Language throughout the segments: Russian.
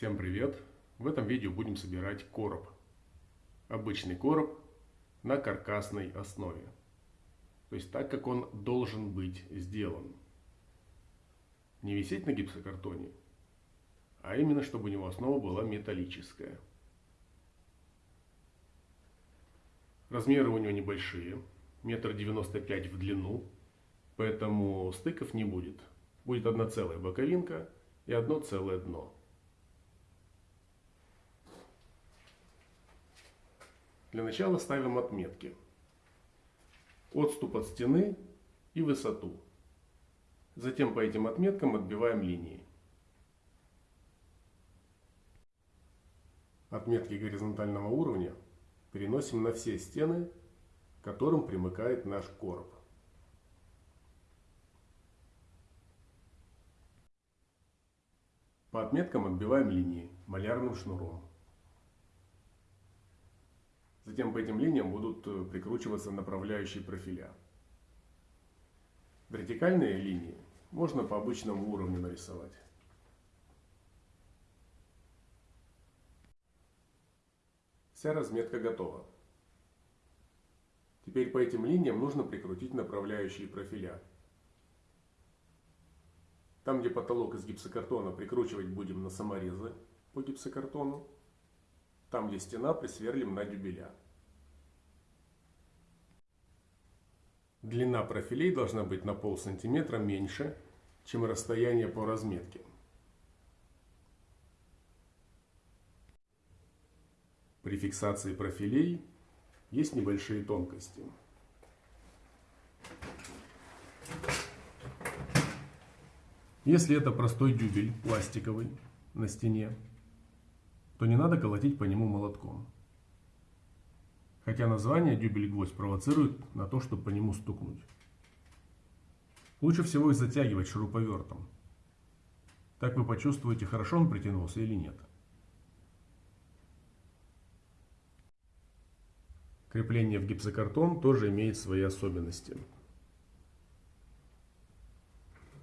Всем привет! В этом видео будем собирать короб. Обычный короб на каркасной основе. То есть так, как он должен быть сделан. Не висеть на гипсокартоне, а именно, чтобы у него основа была металлическая. Размеры у него небольшие, метр девяносто пять в длину, поэтому стыков не будет. Будет одна целая боковинка и одно целое дно. Для начала ставим отметки. Отступ от стены и высоту. Затем по этим отметкам отбиваем линии. Отметки горизонтального уровня переносим на все стены, к которым примыкает наш короб. По отметкам отбиваем линии малярным шнуром. Затем по этим линиям будут э, прикручиваться направляющие профиля. Вертикальные линии можно по обычному уровню нарисовать. Вся разметка готова. Теперь по этим линиям нужно прикрутить направляющие профиля. Там, где потолок из гипсокартона, прикручивать будем на саморезы по гипсокартону. Там, где стена, присверлим на дюбеля. Длина профилей должна быть на пол сантиметра меньше, чем расстояние по разметке. При фиксации профилей есть небольшие тонкости. Если это простой дюбель пластиковый на стене, то не надо колотить по нему молотком. Хотя название дюбель-гвоздь провоцирует на то, чтобы по нему стукнуть. Лучше всего их затягивать шуруповертом. Так вы почувствуете, хорошо он притянулся или нет. Крепление в гипсокартон тоже имеет свои особенности.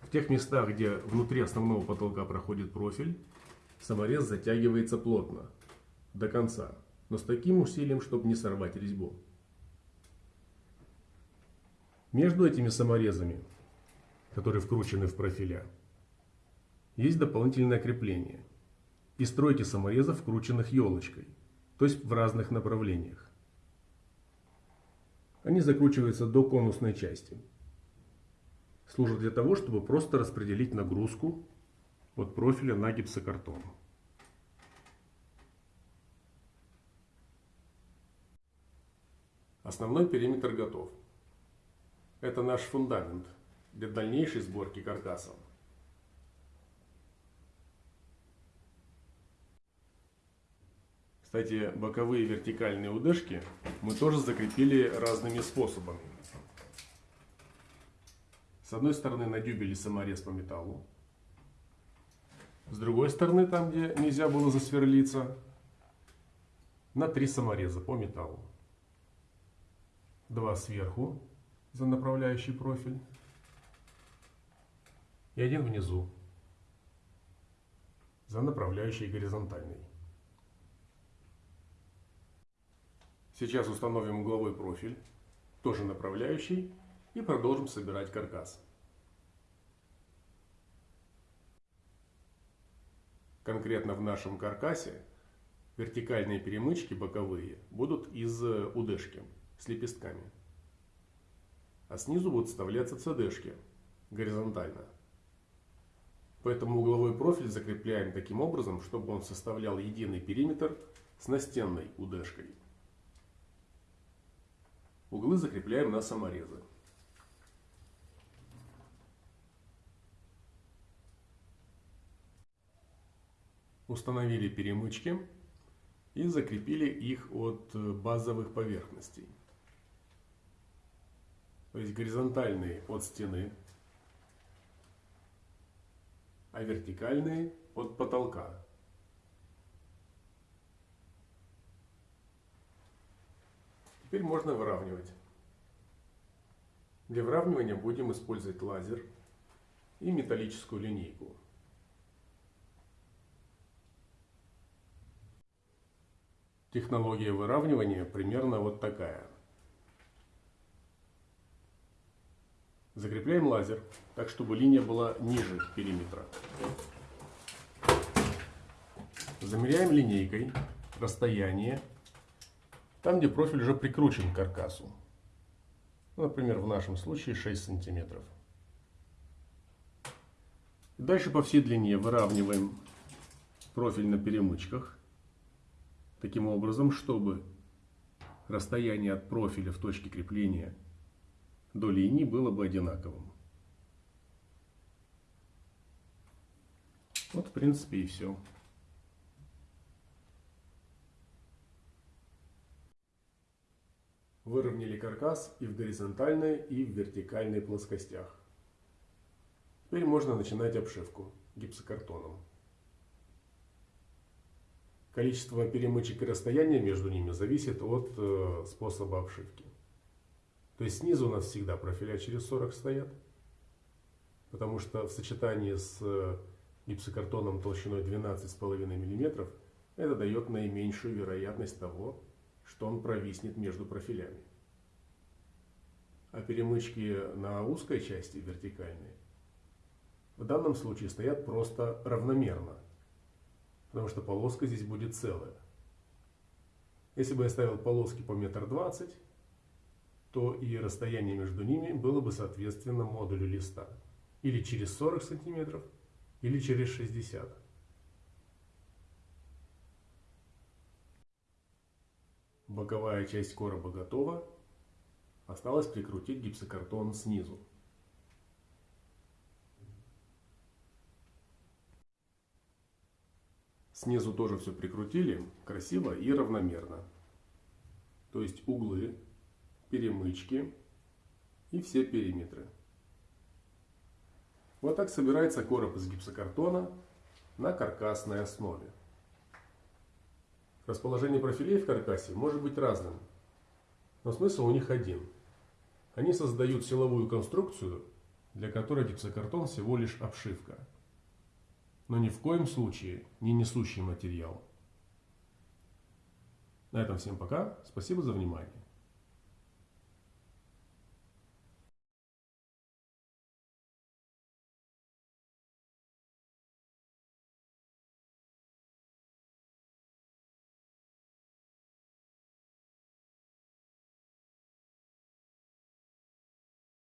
В тех местах, где внутри основного потолка проходит профиль, саморез затягивается плотно, до конца, но с таким усилием, чтобы не сорвать резьбу. Между этими саморезами, которые вкручены в профиля, есть дополнительное крепление и стройки саморезов, вкрученных елочкой, то есть в разных направлениях. Они закручиваются до конусной части. Служат для того, чтобы просто распределить нагрузку от профиля на гипсокартон. Основной периметр готов. Это наш фундамент для дальнейшей сборки каркаса. Кстати, боковые вертикальные удышки мы тоже закрепили разными способами. С одной стороны на дюбеле саморез по металлу. С другой стороны, там где нельзя было засверлиться, на три самореза по металлу. Два сверху за направляющий профиль и один внизу за направляющий горизонтальный. Сейчас установим угловой профиль, тоже направляющий, и продолжим собирать каркас. Конкретно в нашем каркасе вертикальные перемычки боковые будут из удышки с лепестками. А снизу будут вставляться цдшки горизонтально. Поэтому угловой профиль закрепляем таким образом, чтобы он составлял единый периметр с настенной удышкой. Углы закрепляем на саморезы. Установили перемычки и закрепили их от базовых поверхностей. То есть горизонтальные от стены, а вертикальные от потолка. Теперь можно выравнивать. Для выравнивания будем использовать лазер и металлическую линейку. Технология выравнивания примерно вот такая. Закрепляем лазер так, чтобы линия была ниже периметра. Замеряем линейкой расстояние там, где профиль уже прикручен к каркасу. Например, в нашем случае 6 сантиметров. Дальше по всей длине выравниваем профиль на перемычках. Таким образом, чтобы расстояние от профиля в точке крепления до линии было бы одинаковым. Вот, в принципе, и все. Выровняли каркас и в горизонтальной, и в вертикальной плоскостях. Теперь можно начинать обшивку гипсокартоном. Количество перемычек и расстояние между ними зависит от э, способа обшивки. То есть снизу у нас всегда профиля через 40 стоят, потому что в сочетании с э, гипсокартоном толщиной 12,5 мм это дает наименьшую вероятность того, что он провиснет между профилями. А перемычки на узкой части, вертикальные, в данном случае стоят просто равномерно, потому что полоска здесь будет целая. Если бы я ставил полоски по метр двадцать, то и расстояние между ними было бы соответственно модулю листа. Или через 40 сантиметров, или через 60 Боковая часть короба готова. Осталось прикрутить гипсокартон снизу. Снизу тоже все прикрутили красиво и равномерно. То есть углы, перемычки и все периметры. Вот так собирается короб из гипсокартона на каркасной основе. Расположение профилей в каркасе может быть разным, но смысл у них один. Они создают силовую конструкцию, для которой гипсокартон всего лишь обшивка, но ни в коем случае не несущий материал. На этом всем пока. Спасибо за внимание.